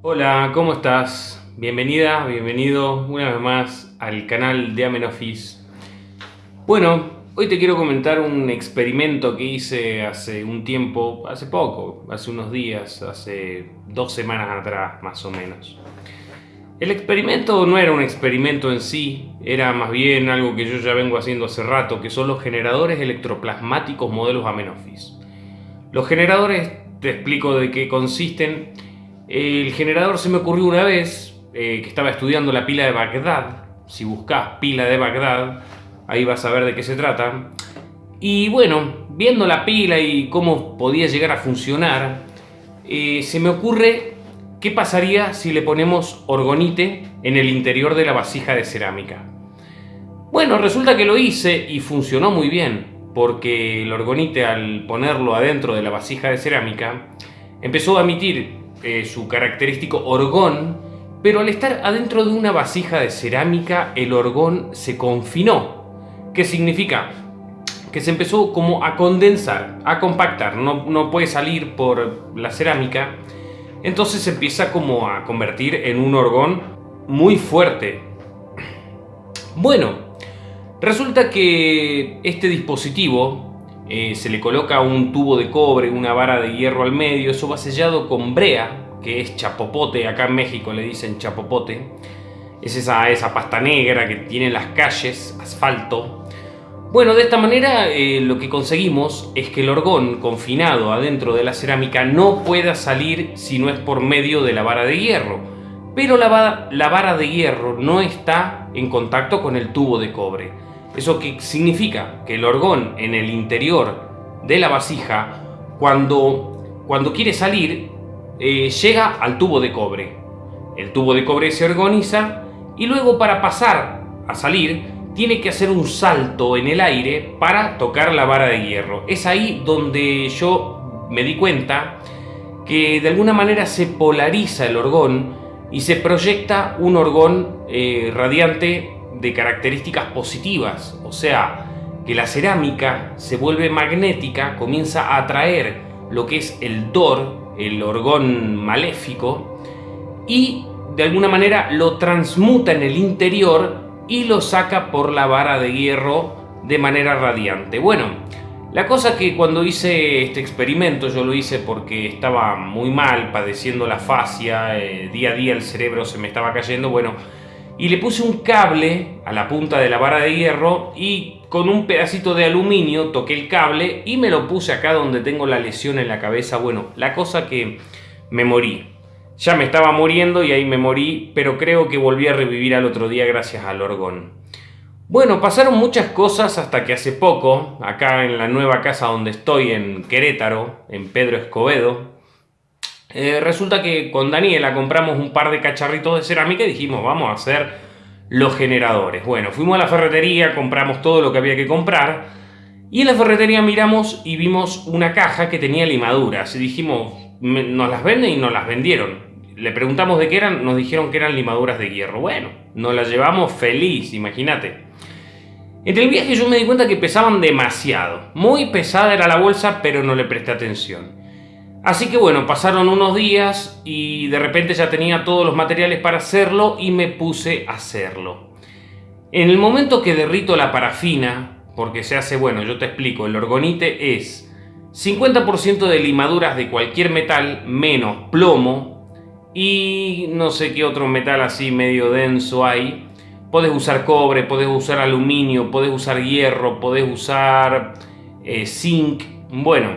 Hola, ¿cómo estás? Bienvenida, bienvenido una vez más al canal de Amenofis. Bueno, hoy te quiero comentar un experimento que hice hace un tiempo, hace poco, hace unos días, hace dos semanas atrás más o menos. El experimento no era un experimento en sí, era más bien algo que yo ya vengo haciendo hace rato, que son los generadores electroplasmáticos modelos Amenofis. Los generadores, te explico de qué consisten. El generador se me ocurrió una vez eh, que estaba estudiando la pila de Bagdad. Si buscas pila de Bagdad, ahí vas a ver de qué se trata. Y bueno, viendo la pila y cómo podía llegar a funcionar, eh, se me ocurre qué pasaría si le ponemos orgonite en el interior de la vasija de cerámica. Bueno, resulta que lo hice y funcionó muy bien, porque el orgonite al ponerlo adentro de la vasija de cerámica empezó a emitir eh, su característico orgón, pero al estar adentro de una vasija de cerámica el orgón se confinó ¿Qué significa? Que se empezó como a condensar, a compactar, no, no puede salir por la cerámica, entonces se empieza como a convertir en un orgón muy fuerte. Bueno, resulta que este dispositivo eh, se le coloca un tubo de cobre, una vara de hierro al medio, eso va sellado con brea, que es chapopote, acá en México le dicen chapopote, es esa, esa pasta negra que tiene las calles, asfalto, bueno, de esta manera eh, lo que conseguimos es que el orgón confinado adentro de la cerámica no pueda salir si no es por medio de la vara de hierro. Pero la, la vara de hierro no está en contacto con el tubo de cobre. ¿Eso qué significa? Que el orgón en el interior de la vasija, cuando, cuando quiere salir, eh, llega al tubo de cobre. El tubo de cobre se organiza y luego para pasar a salir tiene que hacer un salto en el aire para tocar la vara de hierro. Es ahí donde yo me di cuenta que de alguna manera se polariza el orgón y se proyecta un orgón eh, radiante de características positivas, o sea, que la cerámica se vuelve magnética, comienza a atraer lo que es el dor, el orgón maléfico, y de alguna manera lo transmuta en el interior y lo saca por la vara de hierro de manera radiante. Bueno, la cosa que cuando hice este experimento, yo lo hice porque estaba muy mal, padeciendo la fascia, eh, día a día el cerebro se me estaba cayendo, bueno, y le puse un cable a la punta de la vara de hierro y con un pedacito de aluminio toqué el cable y me lo puse acá donde tengo la lesión en la cabeza. Bueno, la cosa que me morí. Ya me estaba muriendo y ahí me morí, pero creo que volví a revivir al otro día gracias al orgón. Bueno, pasaron muchas cosas hasta que hace poco, acá en la nueva casa donde estoy, en Querétaro, en Pedro Escobedo, eh, resulta que con Daniela compramos un par de cacharritos de cerámica y dijimos, vamos a hacer los generadores. Bueno, fuimos a la ferretería, compramos todo lo que había que comprar y en la ferretería miramos y vimos una caja que tenía limaduras y dijimos, nos las venden y nos las vendieron le preguntamos de qué eran, nos dijeron que eran limaduras de hierro. Bueno, nos las llevamos feliz, imagínate. En el viaje yo me di cuenta que pesaban demasiado. Muy pesada era la bolsa, pero no le presté atención. Así que bueno, pasaron unos días y de repente ya tenía todos los materiales para hacerlo y me puse a hacerlo. En el momento que derrito la parafina, porque se hace, bueno, yo te explico, el orgonite es 50% de limaduras de cualquier metal menos plomo, y no sé qué otro metal así medio denso hay. Puedes usar cobre, puedes usar aluminio, puedes usar hierro, puedes usar eh, zinc. Bueno,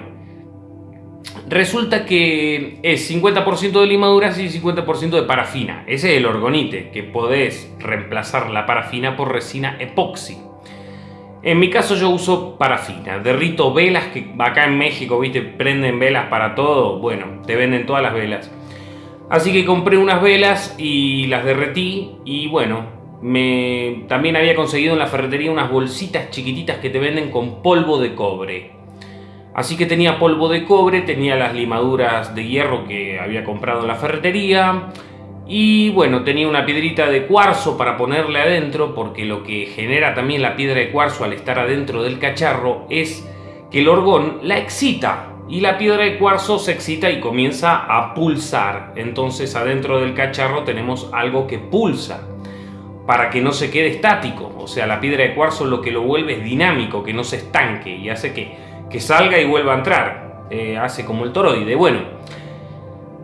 resulta que es 50% de limaduras y 50% de parafina. Ese es el orgonite, que podés reemplazar la parafina por resina epoxi. En mi caso yo uso parafina, derrito velas que acá en México, viste, prenden velas para todo. Bueno, te venden todas las velas. Así que compré unas velas y las derretí y bueno, me, también había conseguido en la ferretería unas bolsitas chiquititas que te venden con polvo de cobre. Así que tenía polvo de cobre, tenía las limaduras de hierro que había comprado en la ferretería y bueno, tenía una piedrita de cuarzo para ponerle adentro porque lo que genera también la piedra de cuarzo al estar adentro del cacharro es que el orgón la excita y la piedra de cuarzo se excita y comienza a pulsar. Entonces adentro del cacharro tenemos algo que pulsa para que no se quede estático. O sea, la piedra de cuarzo lo que lo vuelve es dinámico, que no se estanque y hace que, que salga y vuelva a entrar. Eh, hace como el toroide. Bueno,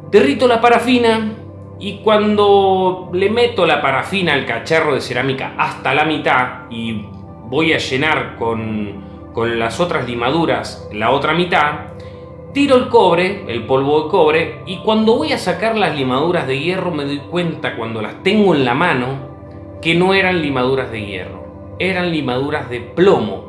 derrito la parafina y cuando le meto la parafina al cacharro de cerámica hasta la mitad y voy a llenar con, con las otras limaduras la otra mitad, Tiro el cobre, el polvo de cobre, y cuando voy a sacar las limaduras de hierro me doy cuenta cuando las tengo en la mano que no eran limaduras de hierro, eran limaduras de plomo.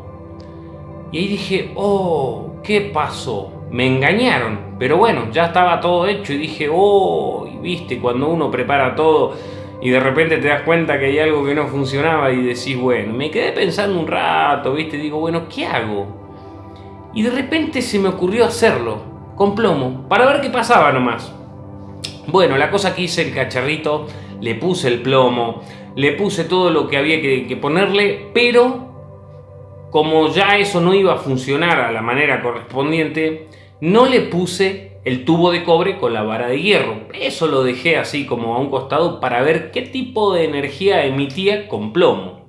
Y ahí dije, oh, ¿qué pasó? Me engañaron, pero bueno, ya estaba todo hecho y dije, oh, y viste, cuando uno prepara todo y de repente te das cuenta que hay algo que no funcionaba y decís, bueno, me quedé pensando un rato, viste, digo, bueno, ¿qué hago? Y de repente se me ocurrió hacerlo, con plomo, para ver qué pasaba nomás. Bueno, la cosa que hice el cacharrito, le puse el plomo, le puse todo lo que había que, ponerle, pero como ya eso no iba a funcionar a la manera correspondiente, no le puse el tubo de cobre con la vara de hierro. Eso lo dejé así como a un costado para ver qué tipo de energía emitía con plomo.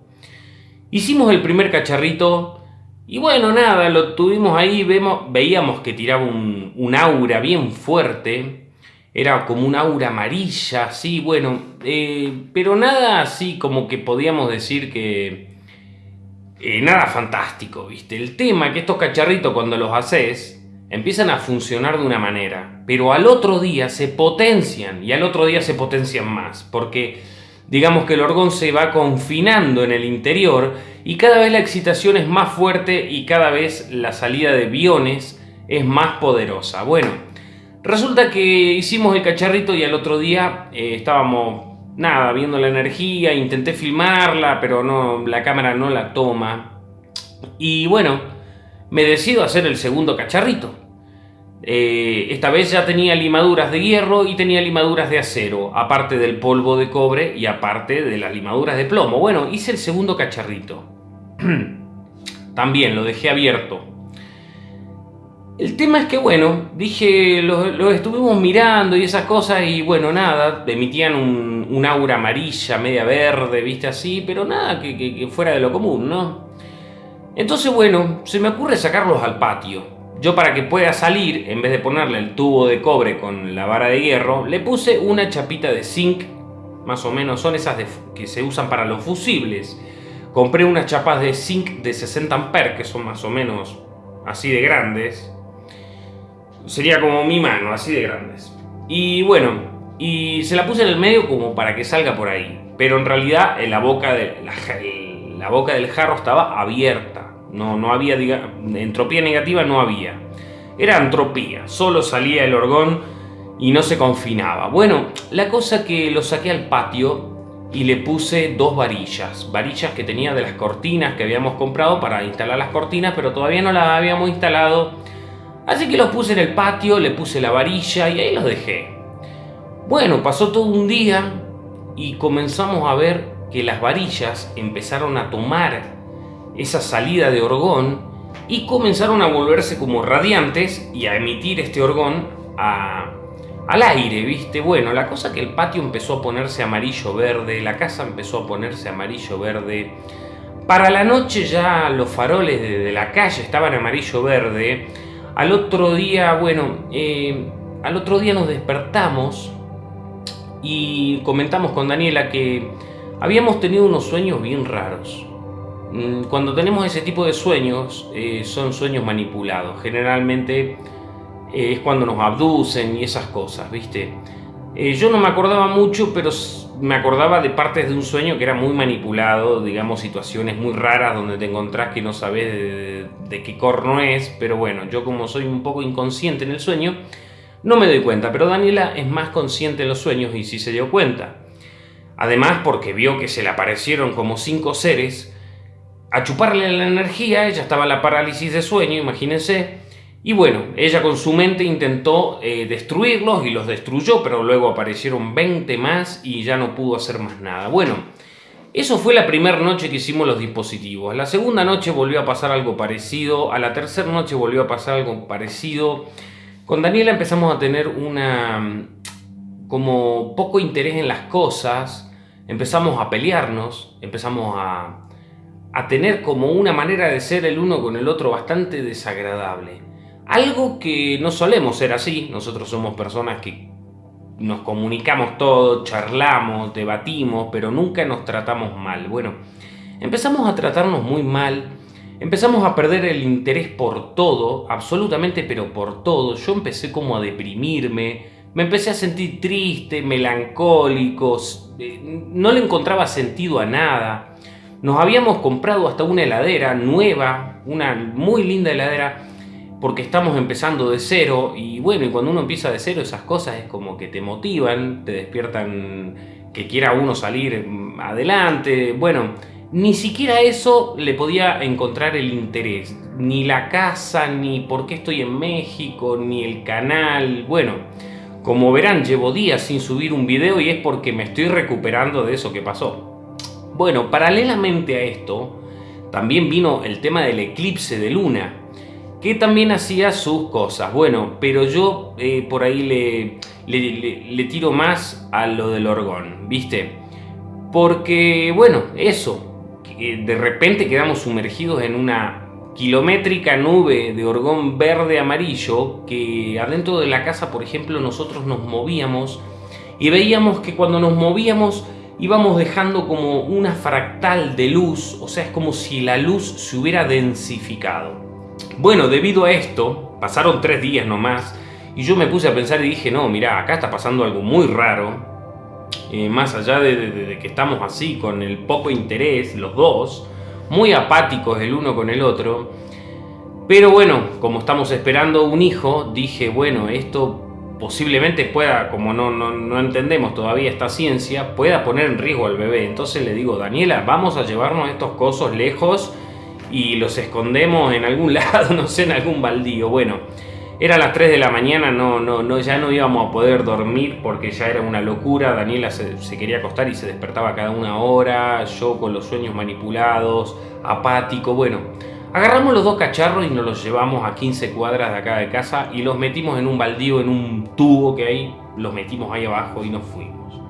Hicimos el primer cacharrito y bueno, nada, lo tuvimos ahí, vemos, veíamos que tiraba un, aura bien fuerte, era como un aura amarilla, sí, bueno, eh, pero nada así como que podíamos decir que... Eh, nada fantástico, ¿viste? El tema que estos cacharritos cuando los haces empiezan a funcionar de una manera, pero al otro día se potencian y al otro día se potencian más, porque digamos que el orgón se va confinando en el interior y cada vez la excitación es más fuerte y cada vez la salida de biones es más poderosa. Bueno, resulta que hicimos el cacharrito y al otro día eh, estábamos, nada, viendo la energía, intenté filmarla, pero no, la cámara no la toma. Y bueno, me decido hacer el segundo cacharrito. Eh, esta vez ya tenía limaduras de hierro y tenía limaduras de acero, aparte del polvo de cobre y aparte de las limaduras de plomo. Bueno, hice el segundo cacharrito. También lo dejé abierto. El tema es que, bueno, dije, lo, estuvimos mirando y esas cosas y bueno, nada, emitían un, aura amarilla, media verde, viste así, pero nada que fuera de lo común, ¿no? Entonces, bueno, se me ocurre sacarlos al patio. Yo para que pueda salir, en vez de ponerle el tubo de cobre con la vara de hierro, le puse una chapita de zinc, más o menos son esas que se usan para los fusibles. Compré unas chapas de zinc de 60 amperes, que son más o menos así de grandes. Sería como mi mano, así de grandes. Y bueno, y se la puse en el medio como para que salga por ahí. Pero en realidad la boca, de, la boca del jarro estaba abierta. No, no había, entropía negativa no había. Era entropía, solo salía el orgón y no se confinaba. Bueno, la cosa que lo saqué al patio y le puse dos varillas, varillas que tenía de las cortinas que habíamos comprado para instalar las cortinas, pero todavía no las habíamos instalado. Así que los puse en el patio, le puse la varilla y ahí los dejé. Bueno, pasó todo un día y comenzamos a ver que las varillas empezaron a tomar esa salida de orgón y comenzaron a volverse como radiantes y a emitir este orgón al aire, ¿viste? Bueno, la cosa que el patio empezó a ponerse amarillo-verde, la casa empezó a ponerse amarillo-verde. Para la noche ya los faroles de, la calle estaban amarillo-verde. Al otro día, bueno, eh, al otro día nos despertamos y comentamos con Daniela que habíamos tenido unos sueños bien raros. Mm, cuando tenemos ese tipo de sueños, eh, son sueños manipulados. Generalmente eh, es cuando nos abducen y esas cosas, ¿viste? Eh, yo no me acordaba mucho, pero me acordaba de partes de un sueño que era muy manipulado, digamos, situaciones muy raras donde te encontrás que no sabes de, qué corno es, pero bueno, yo como soy un poco inconsciente en el sueño, no me doy cuenta, pero Daniela es más consciente en los sueños y sí se dio cuenta. Además porque vio que se le aparecieron como cinco seres, a chuparle la energía, ella estaba en la parálisis de sueño, imagínense, y bueno, ella con su mente intentó eh, destruirlos y los destruyó, pero luego aparecieron 20 más y ya no pudo hacer más nada. Bueno, eso fue la primera noche que hicimos los dispositivos. La segunda noche volvió a pasar algo parecido. A la tercera noche volvió a pasar algo parecido. Con Daniela empezamos a tener una como poco interés en las cosas. Empezamos a pelearnos. Empezamos a, a tener como una manera de ser el uno con el otro bastante desagradable. Algo que no solemos ser así. Nosotros somos personas que nos comunicamos todo, charlamos, debatimos, pero nunca nos tratamos mal. Bueno, empezamos a tratarnos muy mal, empezamos a perder el interés por todo, absolutamente, pero por todo. Yo empecé como a deprimirme, me empecé a sentir triste, melancólico, eh, no le encontraba sentido a nada. Nos habíamos comprado hasta una heladera nueva, una muy linda heladera, porque estamos empezando de cero y bueno, y cuando uno empieza de cero esas cosas es como que te motivan, te despiertan que quiera uno salir adelante, bueno, ni siquiera eso le podía encontrar el interés, ni la casa, ni por qué estoy en México, ni el canal, bueno, como verán llevo días sin subir un video y es porque me estoy recuperando de eso que pasó. Bueno, paralelamente a esto, también vino el tema del eclipse de luna, que también hacía sus cosas. Bueno, pero yo eh, por ahí le, le, tiro más a lo del orgón, ¿viste? Porque, bueno, eso, de repente quedamos sumergidos en una kilométrica nube de orgón verde-amarillo que adentro de la casa, por ejemplo, nosotros nos movíamos y veíamos que cuando nos movíamos íbamos dejando como una fractal de luz, o sea, es como si la luz se hubiera densificado. Bueno, debido a esto, pasaron tres días nomás, y yo me puse a pensar y dije, no, mira, acá está pasando algo muy raro, eh, más allá de, que estamos así, con el poco interés, los dos, muy apáticos el uno con el otro, pero bueno, como estamos esperando un hijo, dije, bueno, esto posiblemente pueda, como no, no, no, entendemos todavía esta ciencia, pueda poner en riesgo al bebé. Entonces le digo, Daniela, vamos a llevarnos estos cosos lejos y los escondemos en algún lado, no sé, en algún baldío. Bueno, era las 3 de la mañana, no, no, no, ya no íbamos a poder dormir porque ya era una locura. Daniela se, quería acostar y se despertaba cada una hora, yo con los sueños manipulados, apático. Bueno, agarramos los dos cacharros y nos los llevamos a 15 cuadras de acá de casa y los metimos en un baldío, en un tubo que hay, los metimos ahí abajo y nos fuimos.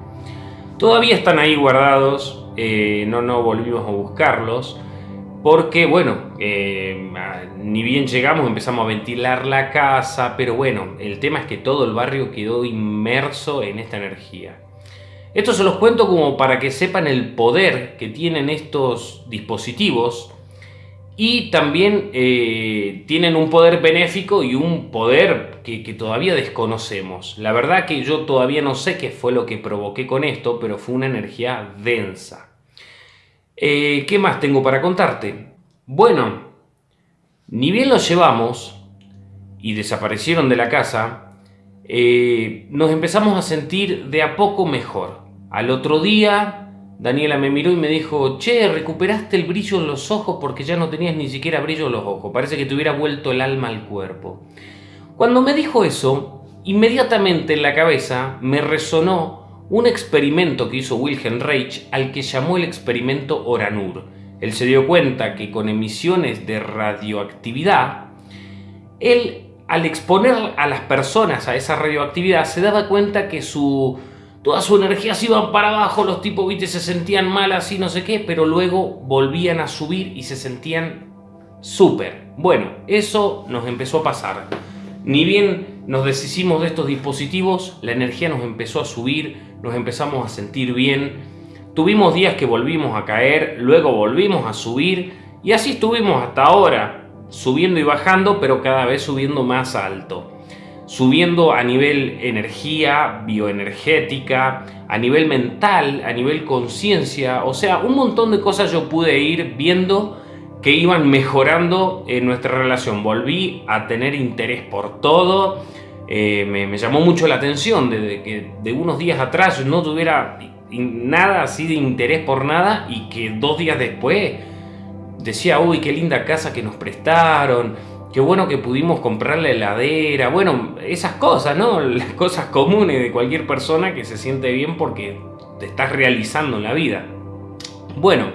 Todavía están ahí guardados, eh, no, no volvimos a buscarlos porque bueno, eh, ni bien llegamos empezamos a ventilar la casa, pero bueno, el tema es que todo el barrio quedó inmerso en esta energía. Esto se los cuento como para que sepan el poder que tienen estos dispositivos y también eh, tienen un poder benéfico y un poder que, todavía desconocemos. La verdad que yo todavía no sé qué fue lo que provoqué con esto, pero fue una energía densa. Eh, ¿Qué más tengo para contarte? Bueno, ni bien los llevamos y desaparecieron de la casa, eh, nos empezamos a sentir de a poco mejor. Al otro día, Daniela me miró y me dijo, che, recuperaste el brillo en los ojos porque ya no tenías ni siquiera brillo en los ojos, parece que te hubiera vuelto el alma al cuerpo. Cuando me dijo eso, inmediatamente en la cabeza me resonó un experimento que hizo Wilhelm Reich al que llamó el experimento Oranur. Él se dio cuenta que con emisiones de radioactividad, él al exponer a las personas a esa radioactividad se daba cuenta que su toda su energía se iba para abajo, los tipos ¿viste? se sentían mal así, no sé qué, pero luego volvían a subir y se sentían súper. Bueno, eso nos empezó a pasar. Ni bien nos deshicimos de estos dispositivos, la energía nos empezó a subir, nos empezamos a sentir bien, tuvimos días que volvimos a caer, luego volvimos a subir y así estuvimos hasta ahora, subiendo y bajando, pero cada vez subiendo más alto. Subiendo a nivel energía, bioenergética, a nivel mental, a nivel conciencia, o sea, un montón de cosas yo pude ir viendo que iban mejorando en nuestra relación. Volví a tener interés por todo, eh, me, llamó mucho la atención de, que de unos días atrás no tuviera nada así de interés por nada y que dos días después decía, uy, qué linda casa que nos prestaron, qué bueno que pudimos comprar la heladera, bueno, esas cosas, ¿no? Las cosas comunes de cualquier persona que se siente bien porque te estás realizando en la vida. Bueno,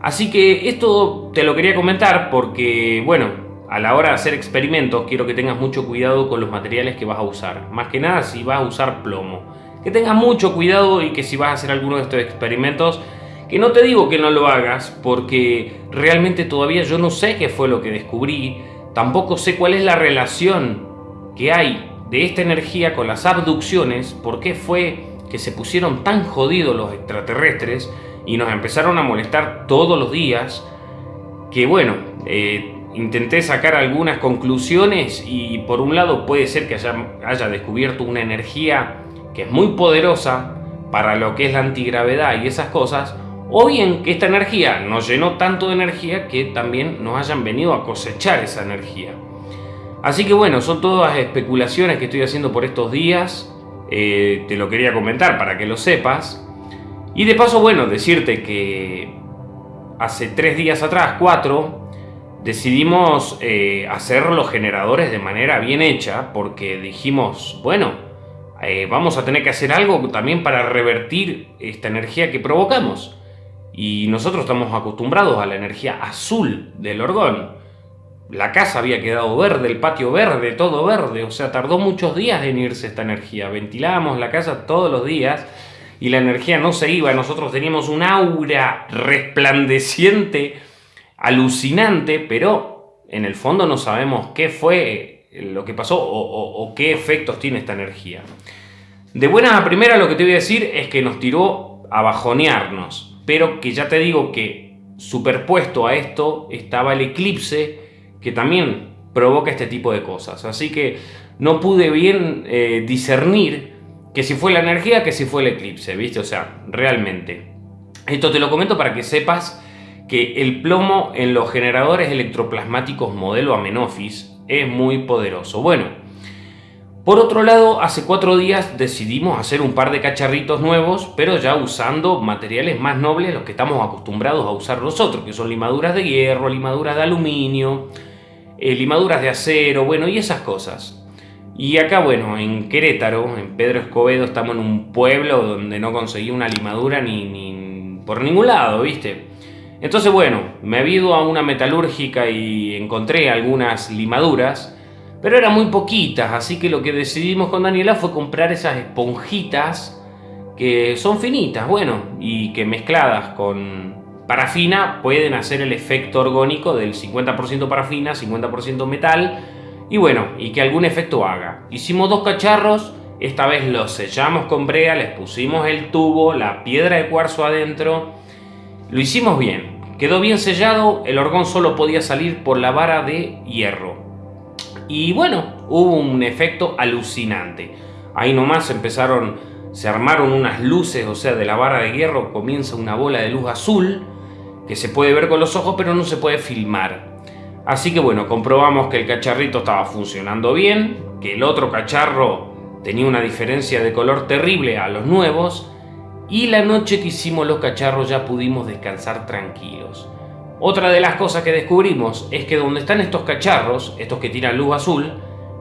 así que esto te lo quería comentar porque, bueno, a la hora de hacer experimentos quiero que tengas mucho cuidado con los materiales que vas a usar. Más que nada si vas a usar plomo. Que tengas mucho cuidado y que si vas a hacer alguno de estos experimentos, que no te digo que no lo hagas porque realmente todavía yo no sé qué fue lo que descubrí. Tampoco sé cuál es la relación que hay de esta energía con las abducciones, por qué fue que se pusieron tan jodidos los extraterrestres y nos empezaron a molestar todos los días, que bueno, eh, intenté sacar algunas conclusiones y por un lado puede ser que haya, descubierto una energía que es muy poderosa para lo que es la antigravedad y esas cosas, o bien que esta energía nos llenó tanto de energía que también nos hayan venido a cosechar esa energía. Así que bueno, son todas especulaciones que estoy haciendo por estos días. Eh, te lo quería comentar para que lo sepas. Y de paso, bueno, decirte que hace tres días atrás, cuatro, decidimos eh, hacer los generadores de manera bien hecha porque dijimos, bueno, eh, vamos a tener que hacer algo también para revertir esta energía que provocamos. Y nosotros estamos acostumbrados a la energía azul del orgón la casa había quedado verde, el patio verde, todo verde, o sea, tardó muchos días en irse esta energía. Ventilábamos la casa todos los días y la energía no se iba, nosotros teníamos un aura resplandeciente, alucinante, pero en el fondo no sabemos qué fue lo que pasó o, qué efectos tiene esta energía. De buena a primera lo que te voy a decir es que nos tiró a bajonearnos, pero que ya te digo que superpuesto a esto estaba el eclipse que también provoca este tipo de cosas. Así que no pude bien eh, discernir que si fue la energía, que si fue el eclipse, ¿viste? O sea, realmente. Esto te lo comento para que sepas que el plomo en los generadores electroplasmáticos modelo Amenofis es muy poderoso. Bueno, por otro lado, hace cuatro días decidimos hacer un par de cacharritos nuevos, pero ya usando materiales más nobles, los que estamos acostumbrados a usar nosotros, que son limaduras de hierro, limaduras de aluminio, eh, limaduras de acero, bueno, y esas cosas. Y acá, bueno, en Querétaro, en Pedro Escobedo, estamos en un pueblo donde no conseguí una limadura ni, ni por ningún lado, ¿viste? Entonces, bueno, me he ido a una metalúrgica y encontré algunas limaduras, pero eran muy poquitas, así que lo que decidimos con Daniela fue comprar esas esponjitas que son finitas, bueno, y que mezcladas con, parafina pueden hacer el efecto orgónico del 50% parafina, 50% metal y bueno, y que algún efecto haga. Hicimos dos cacharros, esta vez los sellamos con brea, les pusimos el tubo, la piedra de cuarzo adentro, lo hicimos bien, quedó bien sellado, el orgón solo podía salir por la vara de hierro. Y bueno, hubo un efecto alucinante. Ahí nomás empezaron, se armaron unas luces, o sea, de la vara de hierro comienza una bola de luz azul que se puede ver con los ojos pero no se puede filmar. Así que bueno, comprobamos que el cacharrito estaba funcionando bien, que el otro cacharro tenía una diferencia de color terrible a los nuevos y la noche que hicimos los cacharros ya pudimos descansar tranquilos. Otra de las cosas que descubrimos es que donde están estos cacharros, estos que tiran luz azul,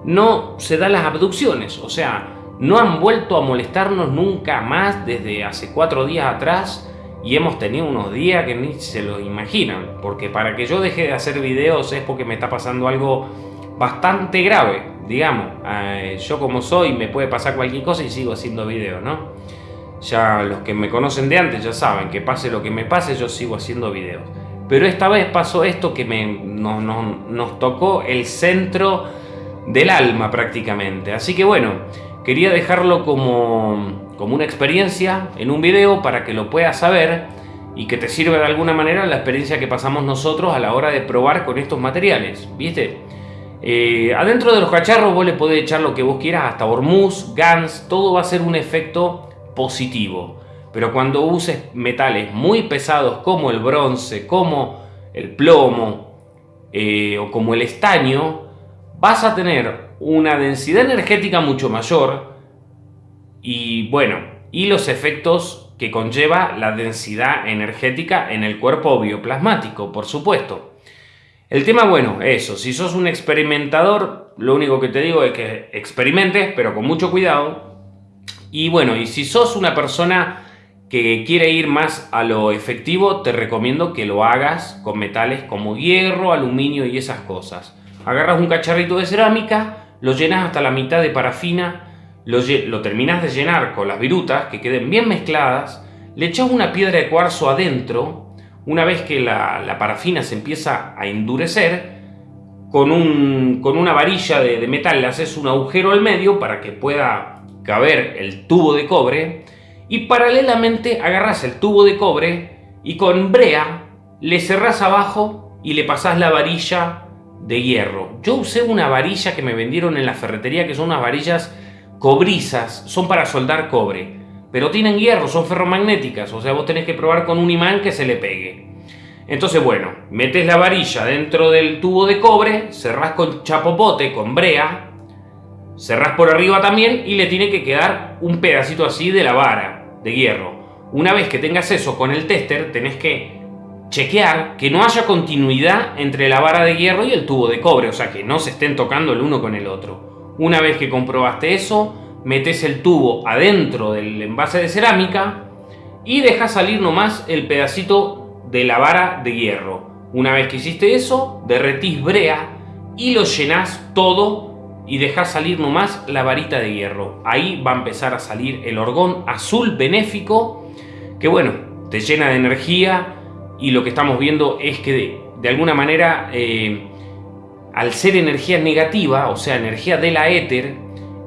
no se dan las abducciones, o sea, no han vuelto a molestarnos nunca más desde hace cuatro días atrás y hemos tenido unos días que ni se lo imaginan, porque para que yo deje de hacer videos es porque me está pasando algo bastante grave, digamos. Eh, yo como soy me puede pasar cualquier cosa y sigo haciendo videos, ¿no? Ya los que me conocen de antes ya saben que pase lo que me pase, yo sigo haciendo videos. Pero esta vez pasó esto que me, nos tocó el centro del alma prácticamente. Así que bueno, quería dejarlo como como una experiencia en un video para que lo puedas saber y que te sirva de alguna manera la experiencia que pasamos nosotros a la hora de probar con estos materiales, ¿viste? Eh, adentro de los cacharros vos le podés echar lo que vos quieras, hasta hormuz, gans, todo va a ser un efecto positivo. Pero cuando uses metales muy pesados como el bronce, como el plomo eh, o como el estaño, vas a tener una densidad energética mucho mayor, y bueno, y los efectos que conlleva la densidad energética en el cuerpo bioplasmático, por supuesto. El tema, bueno, eso, si sos un experimentador, lo único que te digo es que experimentes, pero con mucho cuidado. Y bueno, y si sos una persona que quiere ir más a lo efectivo, te recomiendo que lo hagas con metales como hierro, aluminio y esas cosas. Agarras un cacharrito de cerámica, lo llenas hasta la mitad de parafina, lo, terminas de llenar con las virutas, que queden bien mezcladas, le echas una piedra de cuarzo adentro, una vez que la, parafina se empieza a endurecer, con, una varilla de, de metal le haces un agujero al medio para que pueda caber el tubo de cobre, y paralelamente agarras el tubo de cobre y con brea le cerrás abajo y le pasás la varilla de hierro. Yo usé una varilla que me vendieron en la ferretería que son unas varillas cobrizas, son para soldar cobre, pero tienen hierro, son ferromagnéticas, o sea, vos tenés que probar con un imán que se le pegue. Entonces, bueno, metes la varilla dentro del tubo de cobre, cerrás con chapopote, con brea, cerrás por arriba también y le tiene que quedar un pedacito así de la vara de hierro. Una vez que tengas eso con el tester, tenés que chequear que no haya continuidad entre la vara de hierro y el tubo de cobre, o sea, que no se estén tocando el uno con el otro. Una vez que comprobaste eso, metes el tubo adentro del envase de cerámica y dejas salir nomás el pedacito de la vara de hierro. Una vez que hiciste eso, derretís brea y lo llenás todo y dejas salir nomás la varita de hierro. Ahí va a empezar a salir el orgón azul benéfico que bueno, te llena de energía y lo que estamos viendo es que de, alguna manera eh, al ser energía negativa, o sea, energía de la éter,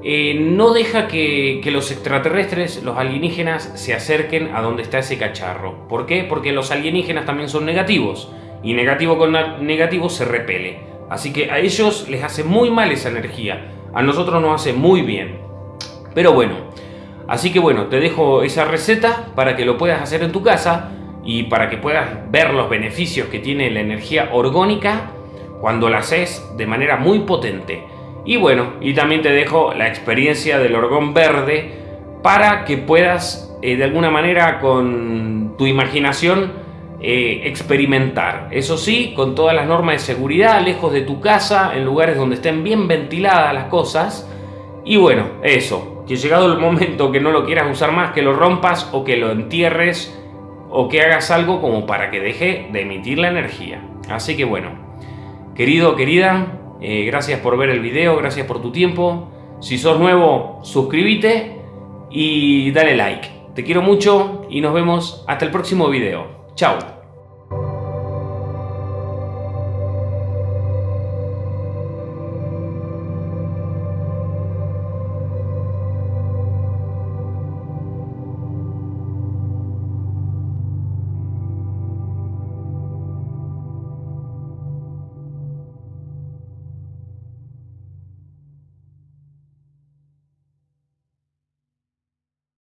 eh, no deja que, los extraterrestres, los alienígenas, se acerquen a donde está ese cacharro. ¿Por qué? Porque los alienígenas también son negativos, y negativo con negativo se repele. Así que a ellos les hace muy mal esa energía, a nosotros nos hace muy bien. Pero bueno, así que bueno, te dejo esa receta para que lo puedas hacer en tu casa y para que puedas ver los beneficios que tiene la energía orgónica cuando la haces de manera muy potente. Y bueno, y también te dejo la experiencia del orgón verde para que puedas eh, de alguna manera con tu imaginación eh, experimentar. Eso sí, con todas las normas de seguridad, lejos de tu casa, en lugares donde estén bien ventiladas las cosas. Y bueno, eso, que llegado el momento que no lo quieras usar más, que lo rompas o que lo entierres o que hagas algo como para que deje de emitir la energía. Así que bueno, Querido, querida, eh, gracias por ver el video, gracias por tu tiempo. Si sos nuevo, suscríbete y dale like. Te quiero mucho y nos vemos hasta el próximo video. Chao.